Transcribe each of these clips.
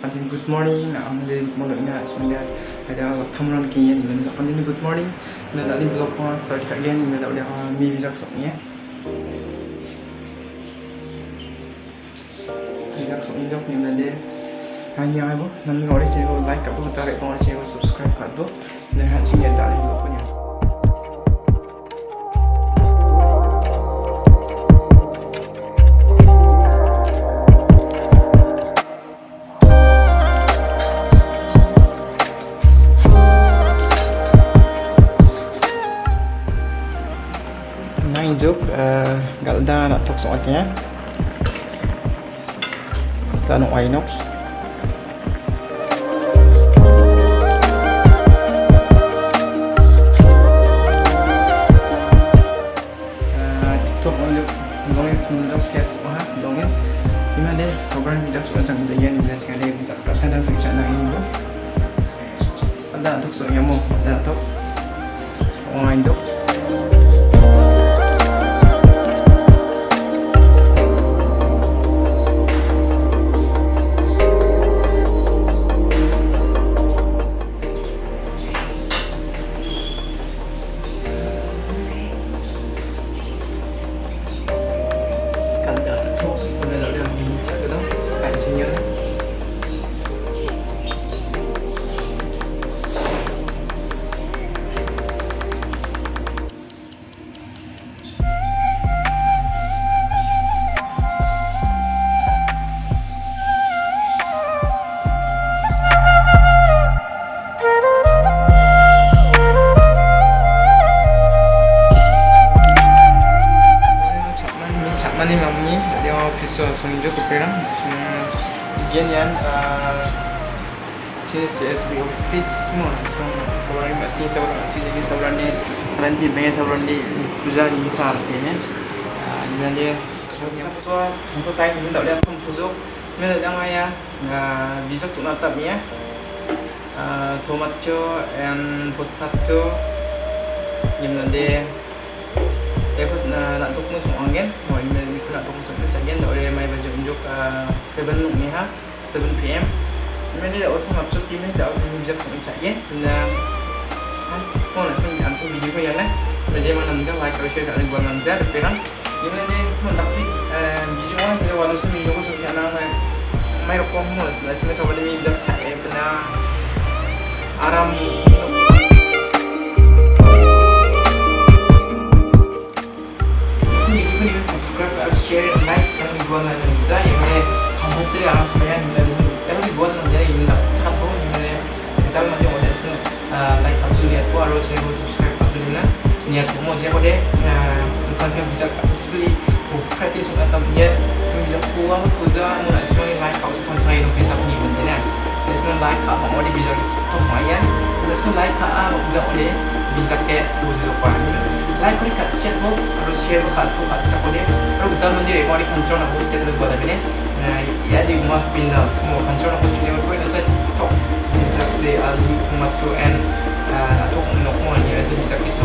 sekali good morning. Nak ambil good morning nak sebenarnya ada tamuran kian dan nak pandai good morning. Dan tadi blog ko start kat gen dan tak ada mi bijak sok ni bijak sok ni dok ni nanti hanya apa nanti orang cakap like apa tarik orang cakap subscribe kat tu. Dan hanya cakap tak ada blog punya Nine joke, uh, galda nak tok soalnya. Kita nak wine up. sobrang bijak macam dia yang dia sekali bijak Gian yan Sini CSB office semua So Seorang ni masih seorang masih jadi seorang ni Seorang ni pengen seorang ni Kerja ni besar ni Dan dia. So Masa time ni tak boleh pun suzuk Ni tak jangan ya. Bisa suk natap ni ya. Tomato and potato. Yang nanti Dia pun nak tuk pun semua kan? Mau email ni nak tuk semua macam kan Tak boleh main baju unjuk 7 ni ha? 7pm Email ni tak usah macam tim ni tak boleh bijak semua macam kan? Dan Mau nak senang langsung video ko yan lah Belajar mana mungkin like atau share kat lagi buat nanjar Tapi kan Email ni mau tapi Video kan Kita walau seminggu ko Sebab nak May rokong mo Sebab semua sa wala ni bijak chat eh Pena Aram share like yang dibuat dengan Liza yang mana kamu sendiri anak supaya nilai itu yang dibuat dengan dia yang tak cakap pun yang mana kita masih mau jadi semua. Like aku lihat aku harus saya subscribe aku dulu lah niat mau jadi deh bukan saya bijak asli bukan itu sudah tahu dia bijak pulang kerja? Mau nak semua like aku suka saya untuk bisa punya benda lah jadi semua like aku mau dia bijak tu lumayan jadi semua like aku bijak dia bijak ke tujuh apa like klik kat share mo harus share kat aku kat siapa dia kalau kita mandiri mari control nak buat kita buat apa ni. Ya di must be the semua control buat. Dia buat itu saya tok bijak dia ali kumatu and atau nak mau ni. Ada bijak itu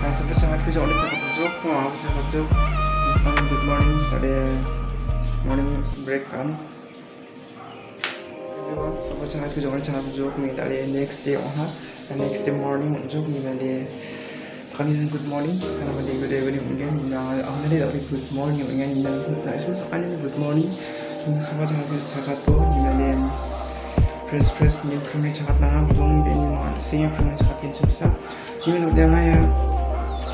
Nah, sebab sangat kerja oleh cakap bujuk, wah aku cakap bujuk. Selamat good morning. Pada morning break kan. Everyone, sebab sangat kerja oleh cakap bujuk, ni tak ada next day oh ha, next day morning bujuk ni sekali dan good morning, selamat day good evening mungkin. Nah, aku tak boleh good morning, mungkin ni nak semua sekali good morning. Sebab sangat kerja cakap tu, ni ada press press ni prime chakat na belum be ni ma sing prime chakat tin sebisa ni lo dia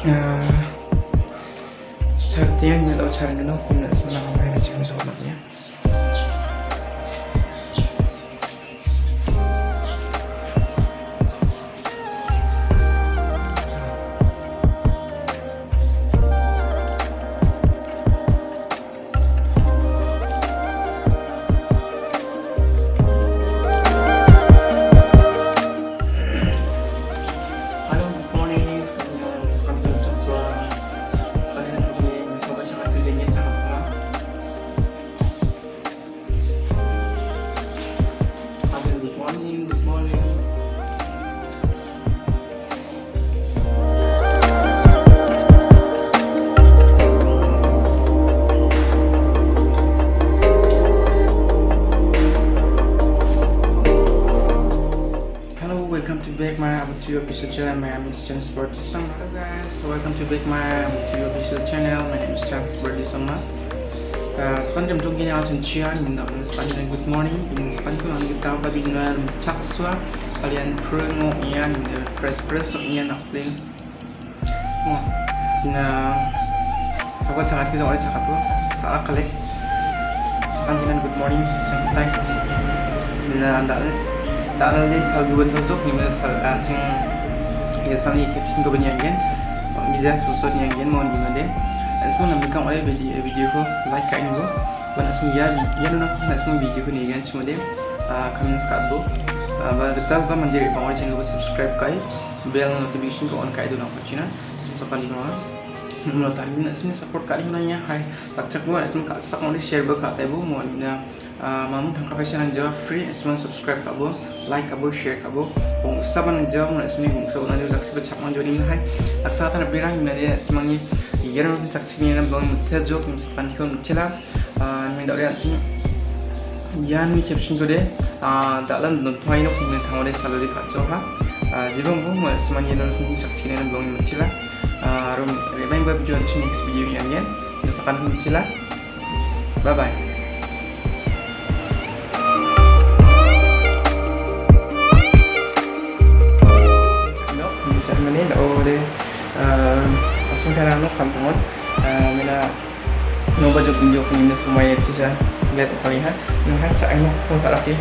ngaya char tiang ni lo char ngano kun na sana ngai na ya back my to official channel. My name is Chance Berdisama hello guys. Welcome to back my to official channel. My name is Chance Berdisama uh, sekarang jam tunggu ni akan cian minta sekarang ni good morning. Ini tu nanti kita akan bincang cak sua. Kalian perlu ian press press tu ian nak play. Oh ina sahabat sangat kita orang cakap tu? Salah kali sekarang good morning Chance time ina anda Dahil di sa gawin sa tok, nima sa ating yasan ikipsin ko ba niya yan? Bisa susut niya yan mo nima de. Asmo na bikang oleh video video ko like kain ko. Wana asmo ya ya na asmo video ko niya yan cuma de comments kat bo. Ba betul ba mandir ibang oleh channel ko subscribe kai bell notification ko on kai do na ko china. Semua kali mana menurut tadi nak semua support kali mana ya hai tak cak buat kat sak mau share berkat ibu mau na mamu tangkap fashion jawab free semua subscribe share kat bu bung saban jawab nak semua bung saban jawab saksi bercak mau jadi hai tak cak tak berang mana dia semua ni ya nak cak cak ni nak bang mutel jawab misalkan kau mutela ni dah lihat sini Yan mi caption ko de dalam nonton ini pun tengok de salary kacau ha jibang bu semua ni nak cak cak ni nak bang mutela Arum remain web video until next video yang lain. Jelaskan kuncilah. Bye bye. Baju kunjuk ini semua ya tisah lihat apa lihat. Nah, cak ini pun tak lagi.